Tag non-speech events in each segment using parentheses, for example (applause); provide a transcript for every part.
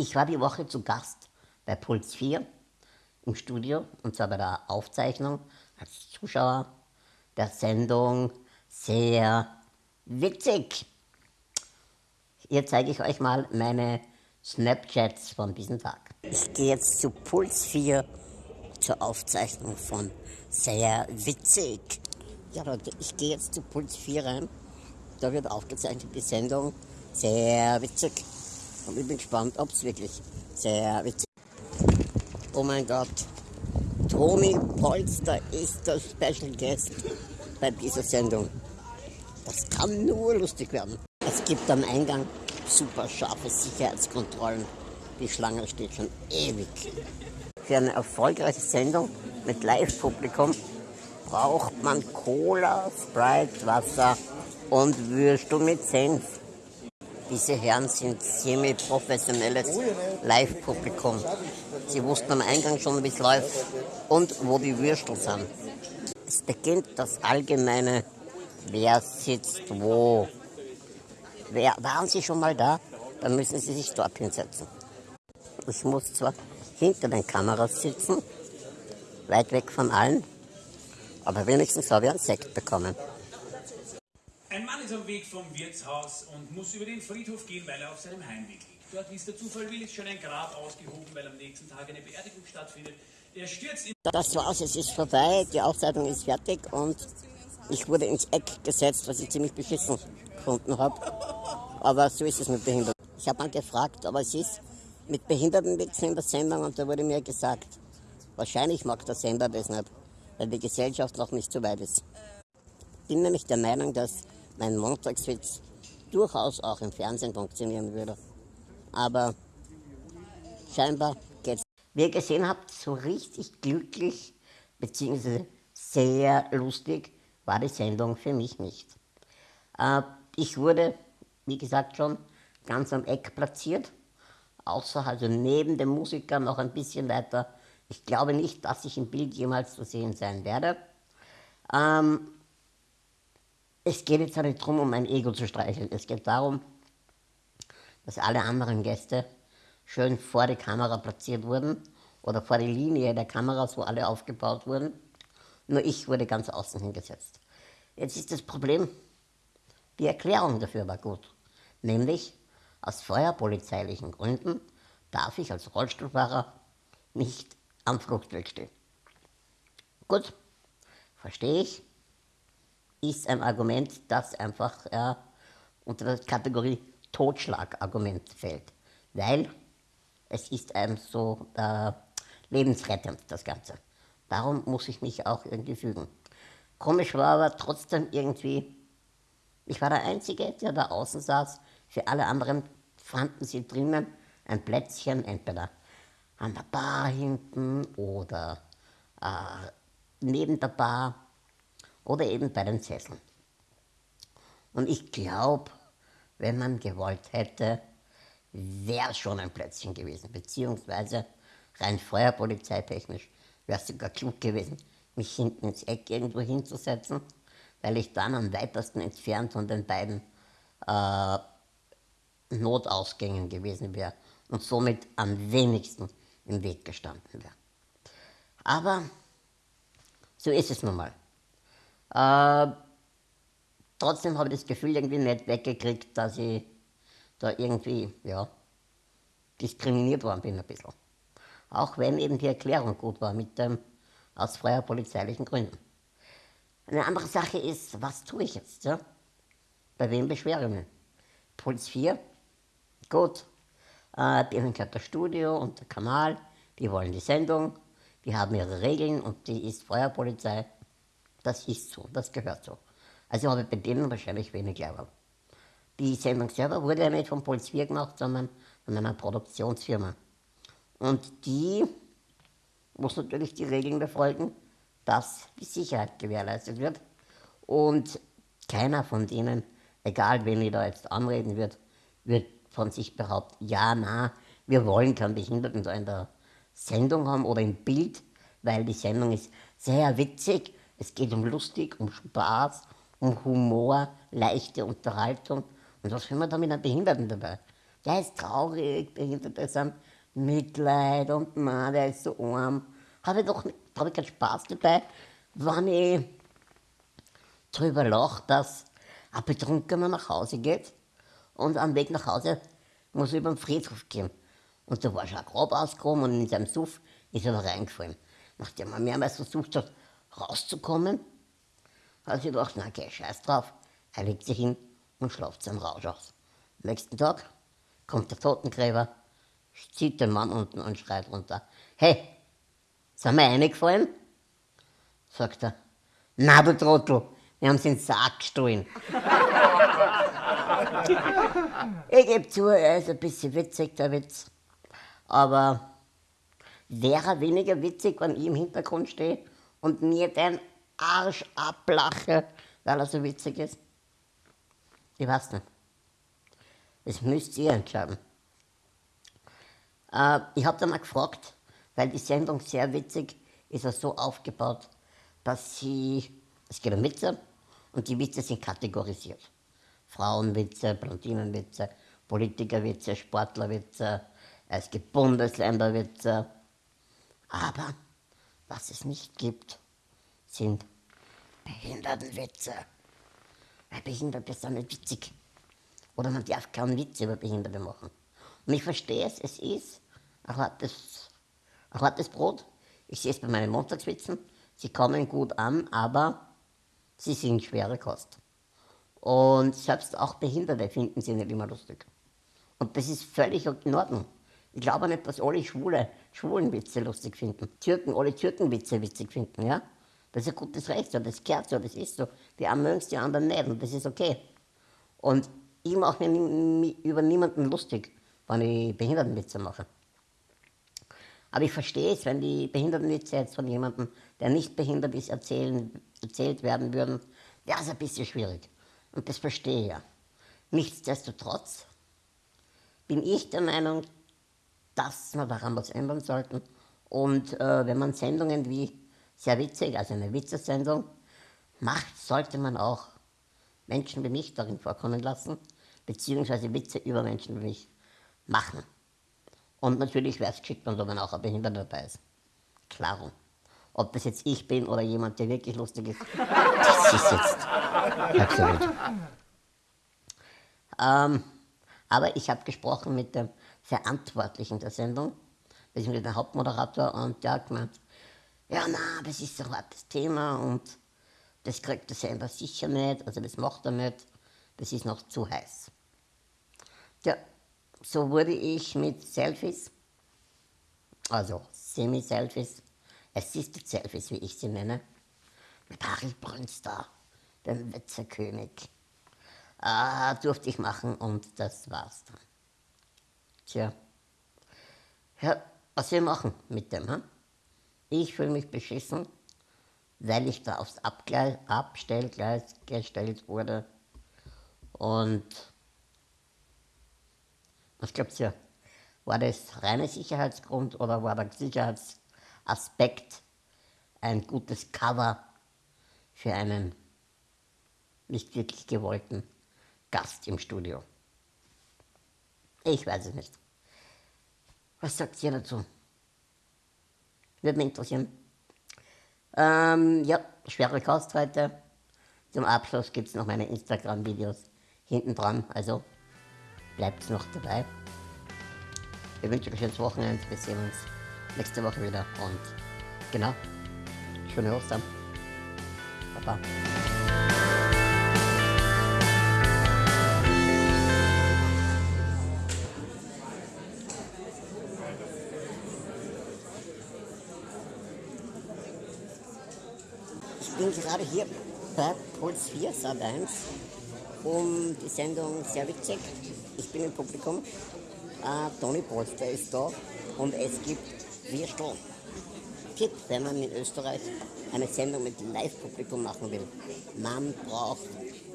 Ich war die Woche zu Gast bei Puls 4 im Studio und zwar bei der Aufzeichnung als Zuschauer der Sendung sehr witzig. Hier zeige ich euch mal meine Snapchats von diesem Tag. Ich gehe jetzt zu Puls 4 zur Aufzeichnung von sehr witzig. Ja Leute, ich gehe jetzt zu Puls 4 rein. Da wird aufgezeichnet die Sendung sehr witzig. Und ich bin gespannt, ob es wirklich sehr witzig ist. Oh mein Gott. Toni Polster ist der Special Guest bei dieser Sendung. Das kann nur lustig werden. Es gibt am Eingang super scharfe Sicherheitskontrollen. Die Schlange steht schon ewig. Für eine erfolgreiche Sendung mit Live-Publikum braucht man Cola, Sprite, Wasser und Würstel mit Senf. Diese Herren sind semi-professionelles Live-Publikum. Sie wussten am Eingang schon, wie es läuft und wo die Würstel sind. Es beginnt das allgemeine, wer sitzt wo. Wer, waren Sie schon mal da? Dann müssen Sie sich dort hinsetzen. Ich muss zwar hinter den Kameras sitzen, weit weg von allen, aber wenigstens habe ich einen Sekt bekommen. Ein Mann ist am Weg vom Wirtshaus und muss über den Friedhof gehen, weil er auf seinem Heimweg liegt. Dort, es der Zufall will, ist schon ein Grab ausgehoben, weil am nächsten Tag eine Beerdigung stattfindet. Er stürzt in Das war's, es ist vorbei, die Aufzeichnung ist fertig und ich wurde ins Eck gesetzt, was ich ziemlich beschissen gefunden habe. Aber so ist es mit Behinderten. Ich habe mal gefragt, aber es ist mit Behindertenwitzen in der Sendung und da wurde mir gesagt, wahrscheinlich mag der Sender das nicht, weil die Gesellschaft noch nicht so weit ist. Ich bin nämlich der Meinung, dass mein Montagswitz durchaus auch im Fernsehen funktionieren würde. Aber scheinbar geht's. Wie ihr gesehen habt, so richtig glücklich bzw. sehr lustig war die Sendung für mich nicht. Äh, ich wurde, wie gesagt schon, ganz am Eck platziert, außer also neben dem Musiker noch ein bisschen weiter. Ich glaube nicht, dass ich im Bild jemals zu sehen sein werde. Ähm, es geht jetzt nicht darum, um mein Ego zu streicheln. Es geht darum, dass alle anderen Gäste schön vor die Kamera platziert wurden oder vor die Linie der Kameras, wo alle aufgebaut wurden. Nur ich wurde ganz außen hingesetzt. Jetzt ist das Problem, die Erklärung dafür war gut. Nämlich, aus feuerpolizeilichen Gründen darf ich als Rollstuhlfahrer nicht am Fluchtweg stehen. Gut, verstehe ich, ist ein Argument, das einfach äh, unter der Kategorie Totschlagargument fällt. Weil es ist einem so äh, lebensrettend, das Ganze. Darum muss ich mich auch irgendwie fügen. Komisch war aber trotzdem irgendwie, ich war der Einzige, der da außen saß. Für alle anderen fanden sie drinnen ein Plätzchen, entweder an der Bar hinten oder äh, neben der Bar oder eben bei den Sesseln. Und ich glaube, wenn man gewollt hätte, wäre schon ein Plätzchen gewesen, beziehungsweise rein feuerpolizeitechnisch wäre es sogar klug gewesen, mich hinten ins Eck irgendwo hinzusetzen, weil ich dann am weitesten entfernt von den beiden äh, Notausgängen gewesen wäre und somit am wenigsten im Weg gestanden wäre. Aber so ist es nun mal. Äh, trotzdem habe ich das Gefühl irgendwie nicht weggekriegt, dass ich da irgendwie, ja, diskriminiert worden bin ein bisschen. Auch wenn eben die Erklärung gut war mit dem aus freier polizeilichen Gründen. Eine andere Sache ist, was tue ich jetzt? Ja? Bei wem beschwere ich mich? Puls 4, gut, äh, denen gehört das Studio und der Kanal, die wollen die Sendung, die haben ihre Regeln und die ist Feuerpolizei. Das ist so, das gehört so. Also habe ich bei denen wahrscheinlich wenig Level. Die Sendung selber wurde ja nicht von Puls 4 gemacht, sondern von einer Produktionsfirma. Und die muss natürlich die Regeln befolgen, dass die Sicherheit gewährleistet wird. Und keiner von denen, egal wen ich da jetzt anreden wird, wird von sich behaupten, ja, na, wir wollen keinen Behinderten da in der Sendung haben oder im Bild, weil die Sendung ist sehr witzig. Es geht um lustig, um Spaß, um Humor, leichte Unterhaltung. Und was will man da mit einem Behinderten dabei? der ist traurig, Behinderte sind Mitleid und man, der ist so arm. Habe ich doch hab ich keinen Spaß dabei, wenn ich drüber lache, dass ein Betrunkener nach Hause geht und am Weg nach Hause muss er über den Friedhof gehen. Und da war schon ein Grab ausgekommen und in seinem Suff ist er da reingefallen. Nachdem er mehrmals versucht hat, rauszukommen, hat sie gedacht, na okay, scheiß drauf. Er legt sich hin und schlaft seinen Rausch aus. Am nächsten Tag kommt der Totengräber, zieht den Mann unten und schreit runter. Hey, sind wir reingefallen? Sagt er. Na du Trottel, wir haben sie in den Sack gestohlen. (laughs) ich gebe zu, er ist ein bisschen witzig, der Witz. Aber wäre weniger witzig, wenn ich im Hintergrund stehe und mir den Arsch ablache, weil er so witzig ist? Ich weiß nicht. Das müsst ihr entscheiden. Äh, ich habe dann mal gefragt, weil die Sendung sehr witzig ist, er so aufgebaut, dass sie, es geht um Witze und die Witze sind kategorisiert. Frauenwitze, Blondinenwitze, Politikerwitze, Sportlerwitze, es gibt Bundesländerwitze. Aber was es nicht gibt, sind Behindertenwitze. Weil Behinderte sind nicht witzig. Oder man darf keinen Witz über Behinderte machen. Und ich verstehe es, es ist ein hartes, ein hartes Brot. Ich sehe es bei meinen Montagswitzen. Sie kommen gut an, aber sie sind schwere Kost. Und selbst auch Behinderte finden sie nicht immer lustig. Und das ist völlig in Ordnung. Ich glaube nicht, dass alle Schwule Schwulenwitze lustig finden. Türken, alle Türkenwitze witzig finden, ja? Das ist ein gutes Recht so, das gehört so, das ist so. Die einen mögen es, die anderen nicht und das ist okay. Und ich mache mir über niemanden lustig, wenn ich Behindertenwitze mache. Aber ich verstehe es, wenn die Behindertenwitze jetzt von jemandem, der nicht behindert ist, erzählen, erzählt werden würden, wäre es ein bisschen schwierig. Und das verstehe ich ja. Nichtsdestotrotz bin ich der Meinung, dass wir daran was ändern sollten. Und äh, wenn man Sendungen wie sehr witzig, also eine Witzesendung, macht, sollte man auch Menschen wie mich darin vorkommen lassen, beziehungsweise Witze über Menschen wie mich machen. Und natürlich wäre es geschickt, wenn da auch ein Behinderter dabei ist. Klaro. Ob das jetzt ich bin oder jemand, der wirklich lustig ist, das ist jetzt absolut. Ähm, aber ich habe gesprochen mit dem Verantwortlichen der Sendung, beziehungsweise dem Hauptmoderator, und der hat gemeint, ja, na, das ist ein hartes Thema und das kriegt der Sender sicher nicht, also das macht er nicht, das ist noch zu heiß. Ja, so wurde ich mit Selfies, also Semi-Selfies, Assisted Selfies, wie ich sie nenne, mit Harry Brünster, dem Wetzerkönig, äh, durfte ich machen und das war's dann. Tja, ja, was wir machen mit dem, hm? Ich fühle mich beschissen, weil ich da aufs Abgleis, Abstellgleis gestellt wurde. Und was glaubt ihr? War das reiner Sicherheitsgrund oder war der Sicherheitsaspekt ein gutes Cover für einen nicht wirklich gewollten Gast im Studio? Ich weiß es nicht. Was sagt ihr dazu? Würde mich interessieren. Ähm, ja, schwere Kost heute. Zum Abschluss gibt es noch meine Instagram-Videos hinten dran, also bleibt noch dabei. Ich wünsche euch ein schönes Wochenende. Wir sehen uns nächste Woche wieder und genau, schöne Ostern. Baba. Bin gerade hier bei Puls 4 Sat 1 um die Sendung witzig. Ich bin im Publikum. Äh, Toni Polster ist da und es gibt Wir Strom. Tipp, wenn man in Österreich eine Sendung mit Live-Publikum machen will. Man braucht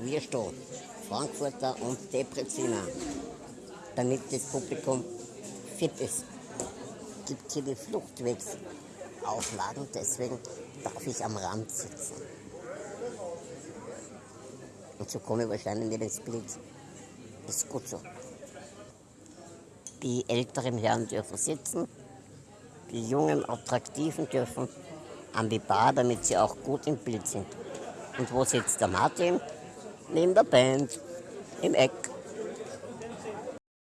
Wir Strom, Frankfurter und Depreziner, damit das Publikum fit ist. Gibt hier die Fluchtwegsauflagen, deswegen darf ich am Rand sitzen. Und so komme ich wahrscheinlich nicht ins Bild. Ist gut so. Die älteren Herren dürfen sitzen, die jungen, attraktiven dürfen an die Bar, damit sie auch gut im Bild sind. Und wo sitzt der Martin? Neben der Band, im Eck.